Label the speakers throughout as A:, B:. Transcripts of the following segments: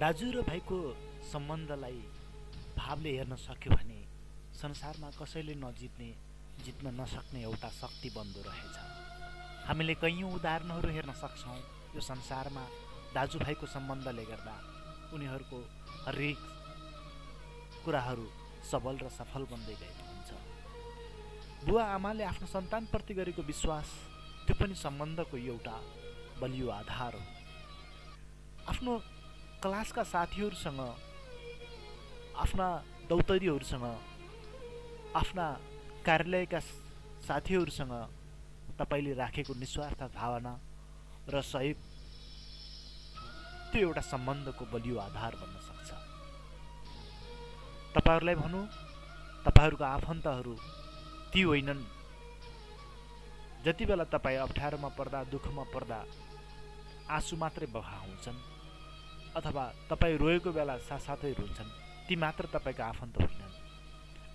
A: दाजु र भाइको सम्बन्धलाई भावले हेर्न सक्यो भने संसारमा कसैले नजित्ने जित्न नसक्ने एउटा शक्ति बन्दो रहेछ। हामीले कैयौँ उदाहरणहरू हेर्न सक्छौँ। यो संसारमा दाजुभाइको सम्बन्धले गर्दा उनीहरूको हरेक कुराहरू सबल र सफल बन्दै गएको हुन्छ। बुवा आमाले आफ्नो सन्तानप्रति गरेको विश्वास त्यो पनि सम्बन्धको एउटा बलियो आधार हो। आफ्नो क्लासका साथीहरूसँग आफ्ना दौतरीहरूसँग आफ्ना कार्यालयका साथीहरूसँग तपाईँले राखेको निस्वार्थ भावना र सहयोग त्यो एउटा सम्बन्धको बलियो आधार बन्न सक्छ। तपाईँहरूलाई भनौँ तपाईँहरूको आफन्तहरू ती होइनन्। जति बेला तपाईँ अप्ठ्यारोमा पर्दा दुःखमा पर्दा आँसु मात्रै बगाउँछन् अथवा तपाईँ रोएको बेला साथसाथै रुन्छन् ती मात्र तपाईँका आफन्त होइनन्।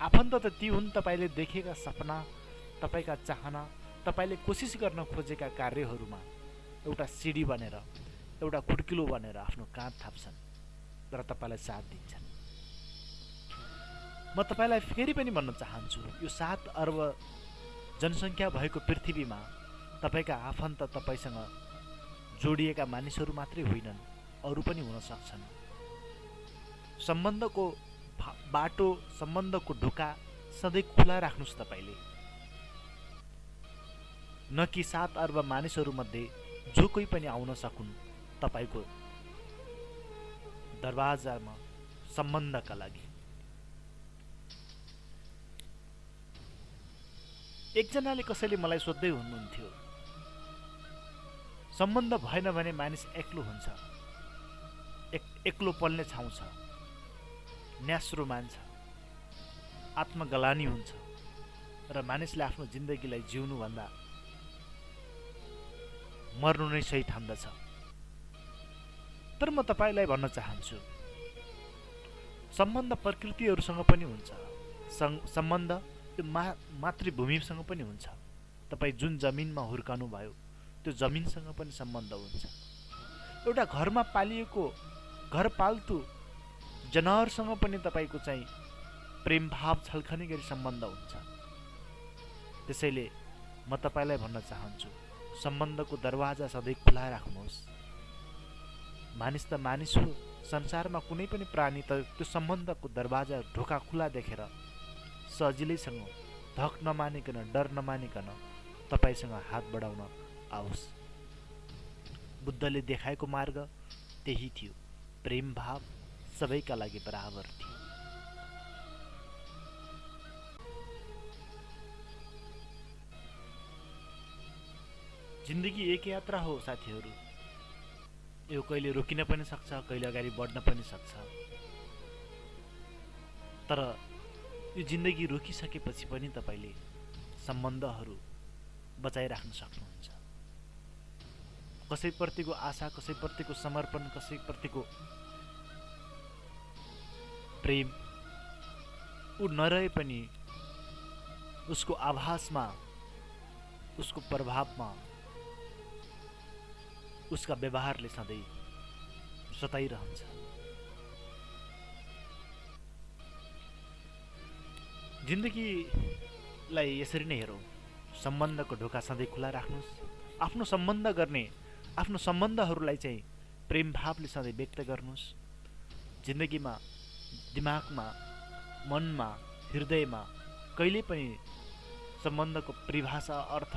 A: आफन्त त ती हुन् तपाईँले देखेका सपना तपाईँका चाहना तपाईँले कोसिस गर्न खोजेका कार्यहरूमा एउटा सिडी बनेर एउटा खुड्किलो बनेर आफ्नो काँध थाप्छन् र तपाईँलाई साथ दिन्छन्। म तपाईँलाई फेरि पनि भन्न चाहन्छु यो सात अर्ब जनसङ्ख्या भएको पृथ्वीमा तपाईँका आफन्त तपाईँसँग जोडिएका मानिसहरू मात्रै होइनन्। अरू पनि हुन सक्छन्। सम्बन्धको बाटो सम्बन्धको ढोका सधैँ खुला राख्नुहोस् तपाईँले। न कि सात अर्ब मानिसहरूमध्ये जो कोही पनि आउन सकुन् तपाईँको दरवाजामा सम्बन्धका लागि। एकजनाले कसैले मलाई सोध्दै हुनुहुन्थ्यो सम्बन्ध भएन भने मानिस एक्लो हुन्छ। एक एक्लो पल्ने ठाउँ छ। न्यास्रो मान्छ आत्मगलानी हुन्छ। र मानिसले आफ्नो जिन्दगीलाई जिउनुभन्दा मर्नु नै सही ठान्दछ। तर म तपाईँलाई भन्न चाहन्छु सम्बन्ध प्रकृतिहरूसँग पनि हुन्छ। सम्बन्ध त्यो मा मातृभूमिसँग पनि हुन्छ। तपाईँ जुन जमिनमा हुर्कानु भयो त्यो जमिनसँग पनि सम्बन्ध हुन्छ। एउटा घरमा पालिएको घर पाल्तु जनावरसँग पनि तपाईँको चाहिँ प्रेम भाव छल्कने गरी सम्बन्ध हुन्छ। त्यसैले म तपाईँलाई भन्न चाहन्छु सम्बन्धको दरवाजा सधैँ खुला राख्नुहोस्। मानिस त मानिस हो संसारमा कुनै पनि प्राणी त त्यो सम्बन्धको दरवाजा ढोका खुला देखेर सजिलैसँग धक नमानिकन डर नमानिकन तपाईँसँग हात बढाउन आओस्। बुद्धले देखाएको मार्ग त्यही थियो। प्रेम भाव सबैका लागि बराबर थियो। जिन्दगी एक यात्रा हो साथीहरू। यो कहिले रोकिन पनि सक्छ कहिले अगाडि बढ्न पनि सक्छ। तर यो जिन्दगी रोकिसकेपछि पनि तपाईँले सम्बन्धहरू बचाइराख्न सक्नुहुन्छ। कसैप्रतिको आशा कसैप्रतिको समर्पण कसैप्रतिको प्रेम ऊ नरहे पनि उसको आभासमा उसको प्रभावमा उसका व्यवहारले सधैँ सताइरहन्छ जिन्दगीलाई यसरी नै हेरौँ। सम्बन्धको ढोका सधैँ खुला राख्नुहोस्। आफ्नो सम्बन्ध गर्ने आफ्नो सम्बन्धहरूलाई चाहिँ प्रेम भावले सधैँ व्यक्त गर्नुहोस्। जिन्दगीमा दिमागमा मनमा हृदयमा कहिले पनि सम्बन्धको परिभाषा अर्थ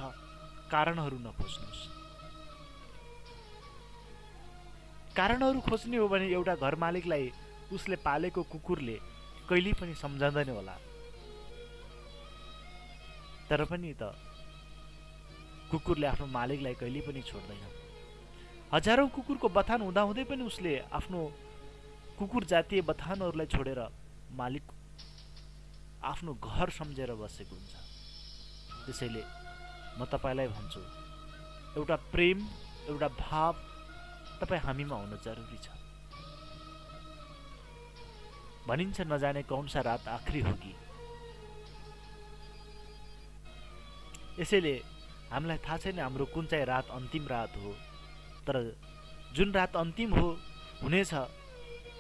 A: कारणहरू नखोज्नुहोस्। कारणहरू खोज्ने हो भने एउटा घर मालिकलाई उसले पालेको कुकुरले कहिल्यै पनि सम्झँदैन होला। तर पनि त कुकुरले आफ्नो मालिकलाई कहिल्यै पनि छोड्दैन। हजारौँ कुकुरको बथान हुँदाहुँदै पनि उसले आफ्नो कुकुर जातीय बथानहरूलाई छोडेर मालिक आफ्नो घर सम्झेर बसेको हुन्छ। त्यसैले म तपाईँलाई भन्छु एउटा प्रेम एउटा भाव तपाईँ हामीमा हुनु जरुरी छ। भनिन्छ नजाने कौनसा रात आखिरी होगी। यसैले हामीलाई थाहा छैन हाम्रो कुन चाहिँ रात अन्तिम रात हो। तर जुन रात अन्तिम हो हुनेछ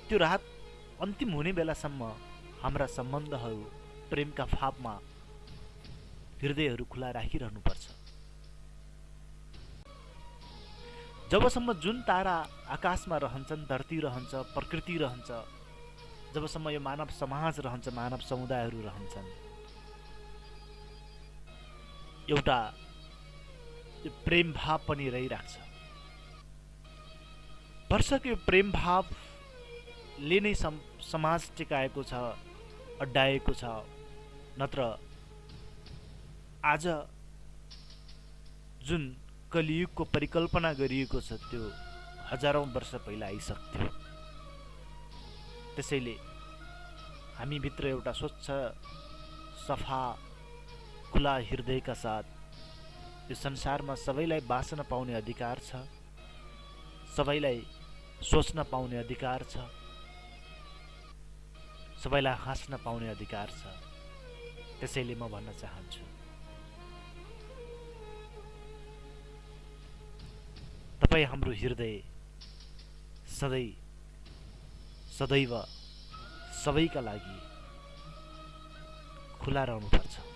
A: त्यो राहत अन्तिम हुने बेलासम्म हाम्रा सम्बन्धहरू प्रेमका फापमा हृदयहरू खुला राखिरहनुपर्छ। जबसम्म जुन तारा आकाशमा रहन्छन् धरती रहन्छ प्रकृति रहन्छ जबसम्म यो मानव समाज रहन्छ मानव समुदायहरू रहन्छन् एउटा प्रेम भाव पनि रहिरहेको छ वर्षको यो प्रेम भावले नै सम समाज टिकाएको छ अड्डाएको छ नत्र आज जुन कलियुगको परिकल्पना गरिएको छ त्यो हजारौँ वर्ष पहिला आइसक्थ्यो। त्यसैले हामीभित्र एउटा स्वच्छ सफा खुला हृदयका साथ यो संसारमा सबैलाई बाँच्न पाउने अधिकार छ। सबैलाई सोच्न पाउने अधिकार छ। सबैलाई हाँस्न पाउने अधिकार छ। त्यसैले म भन्न चाहन्छु। तपाईँ हाम्रो हृदय सधैँ सदैव सबैका लागि खुला रहनुपर्छ।